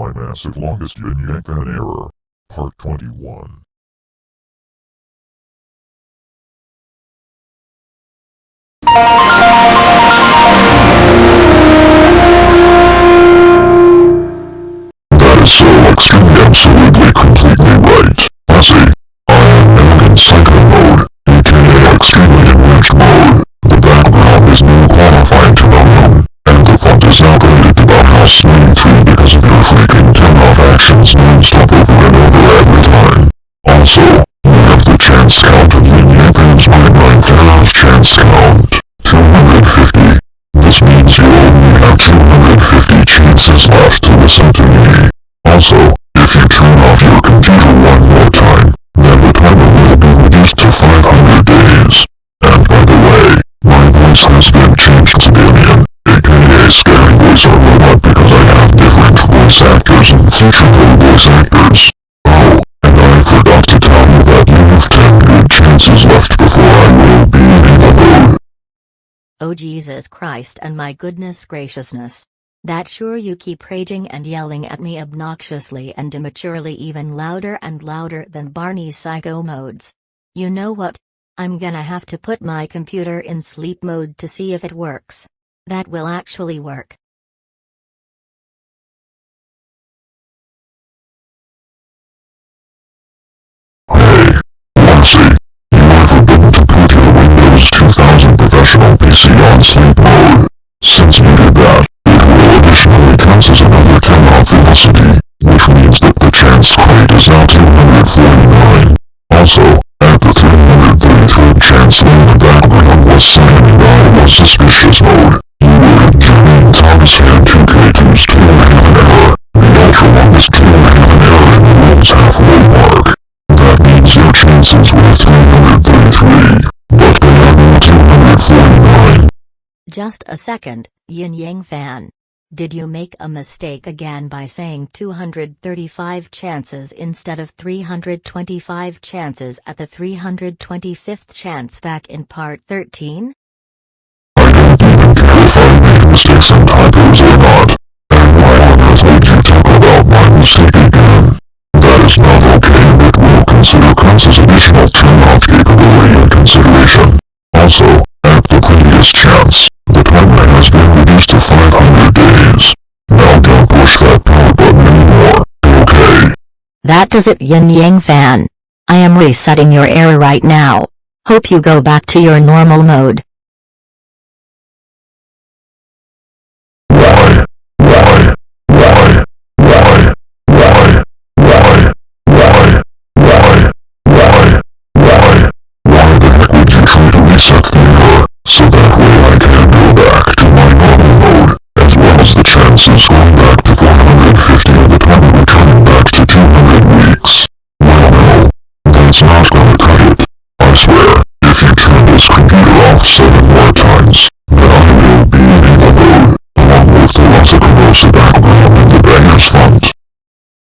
My massive longest yin yang fan error. Part 21. That Also, if you turn off your computer one more time, then the timer will be reduced to 500 days. And by the way, my voice has been changed to Damien, aka Scary Voice or Robot because I have different voice actors and future voice actors. Oh, and I forgot to tell you that you have 10 good chances left before I will be in the mode. Oh Jesus Christ and my goodness graciousness. That sure you keep raging and yelling at me obnoxiously and immaturely even louder and louder than Barney's psycho modes. You know what? I'm gonna have to put my computer in sleep mode to see if it works. That will actually work. Also, at the 333rd chance when the background was silent I was suspicious mode, you were in Jermaine Thomas Hand 2K2's Killer have an error. The ultra longest killer have an error in the world's halfway mark. That means your chances were 333, but they are now 249. Just a second, Yin Yang fan. Did you make a mistake again by saying 235 chances instead of 325 chances at the 325th chance back in part 13? I don't even care if I made mistakes and typos or not. And why on earth would you talk about my mistake again? That is not okay and it will consider counts as additional turn-off capability and consideration. Also, That does it Yin Yang fan. I am resetting your error right now. Hope you go back to your normal mode. Computer off seven more times, then I will be in the mode, along with the Rosacorosa background and the banger's font.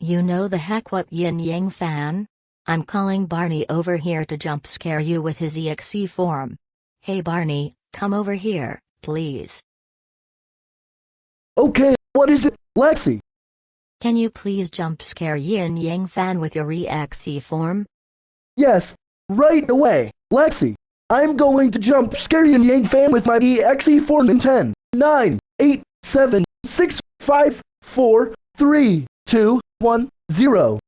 You know the heck what Yin Yang fan? I'm calling Barney over here to jump scare you with his EXE form. Hey Barney, come over here, please. Okay, what is it, Lexi? Can you please jump scare Yin Yang fan with your EXE form? Yes, right away. Lexi, I'm going to jump Scary and Yang fan with my EXE form in 10, 9, 8, 7, 6, 5, 4, 3, 2, 1, 0.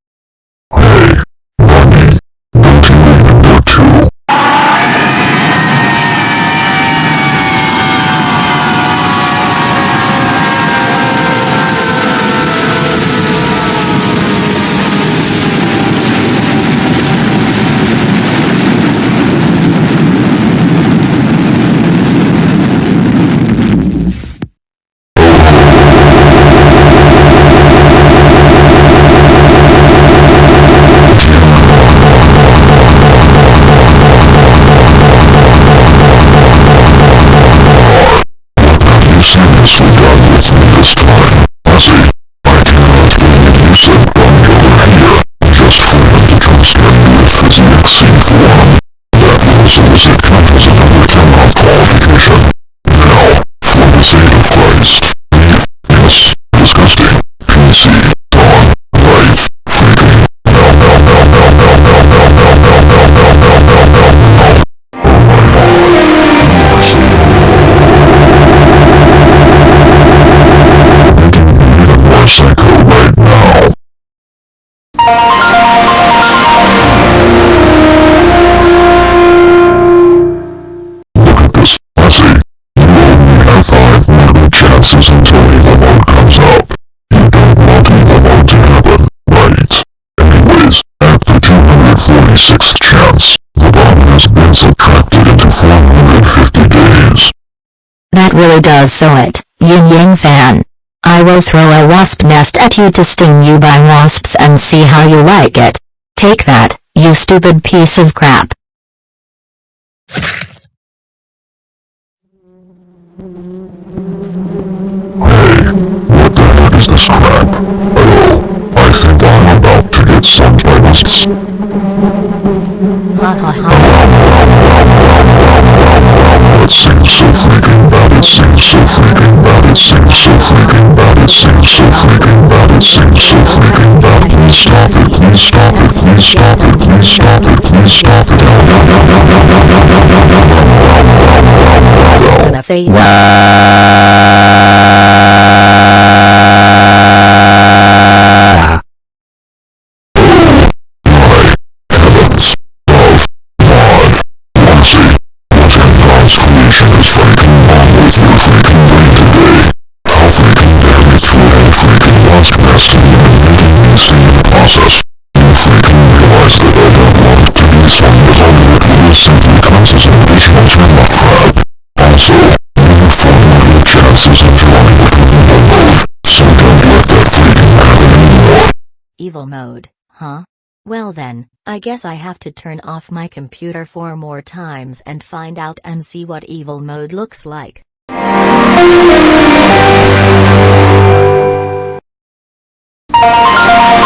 That really does so it, Yin Yang fan. I will throw a wasp nest at you to sting you by wasps and see how you like it. Take that, you stupid piece of crap. Hey, what It seems so freaking bad, it seems so freaking bad, it seems so freaking bad, it seems so freaking bad, it seems so freaking bad. Please stop it, please stop it, please stop it, please stop it, please stop it. No, Evil mode, huh? Well then, I guess I have to turn off my computer four more times and find out and see what evil mode looks like. Stop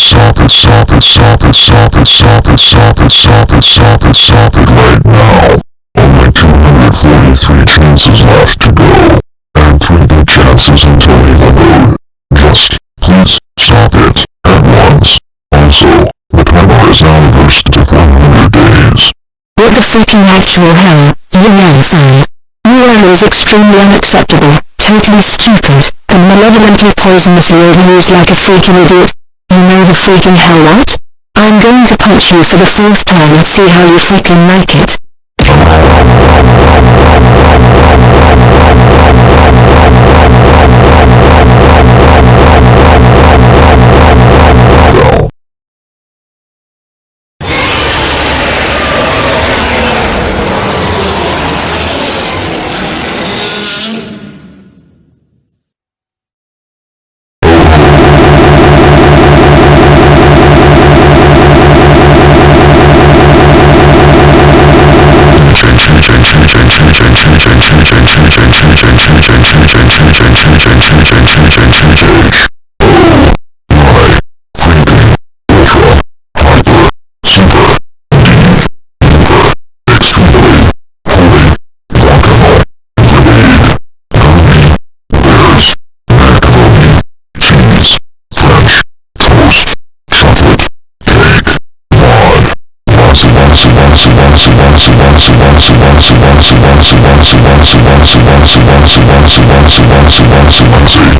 solve it, solve it, solve it, solve it, solve it, solve it, solve it, solve it right now. Only 243 chances left to go. And 3 good chances until we level. Just, please, solve it, at once. Also, the timer is now reversed to days. What the freaking actual hell, you know fam. You are is extremely unacceptable, totally stupid, and malevolently poisonously overused like a freaking idiot. You know the freaking hell what? I'm going to punch you for the fourth time and see how you freaking like it. Wednesday.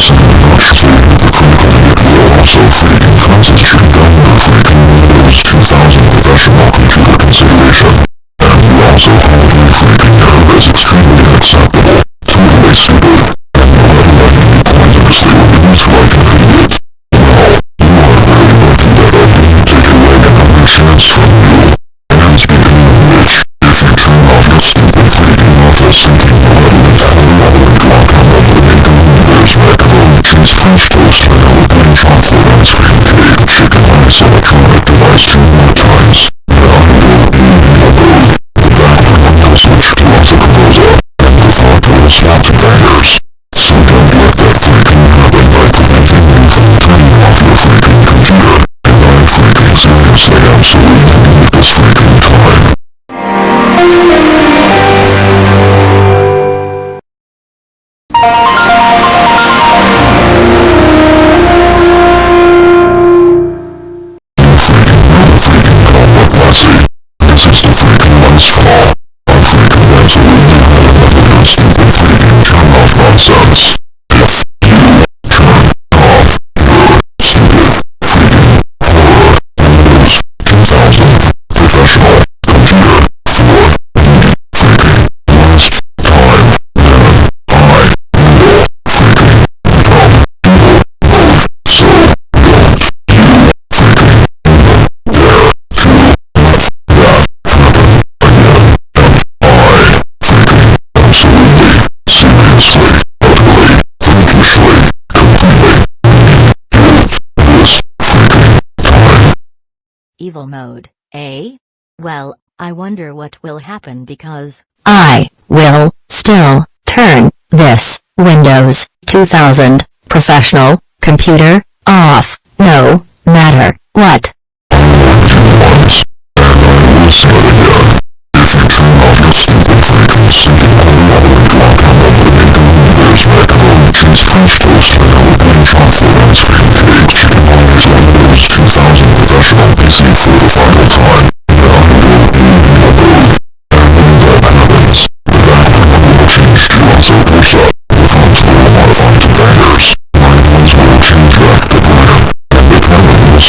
also much to the critical nuclear also freaking concentrate under freaking Windows 2000 professional computer consideration. And we also so much more. Evil mode, eh? Well, I wonder what will happen because I will still turn this Windows 2000 professional computer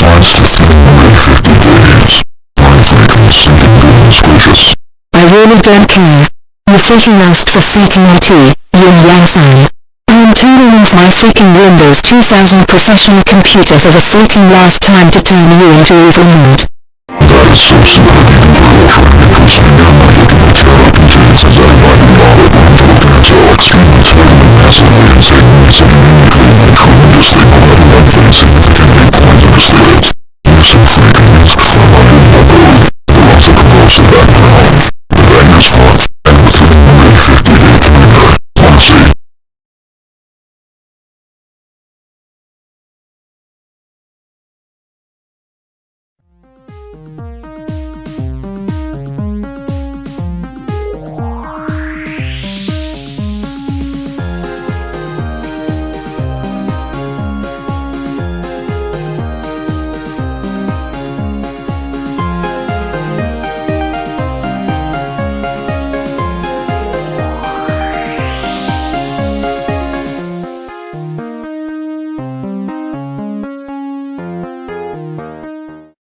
camera will slice to thin in 50 days. My freaking sinking goodness gracious. I really don't care. You freaking asked for freaking IT, yin yang fan. I'm turning off my freaking Windows 2000 professional computer for the freaking last time to turn you into evil mode. That is so super duper ultra interesting and my looking at Terra contains as I might be on it one vote until extremely totally massively insanely insanely uniquely and tremendously malevolently significantly poisonously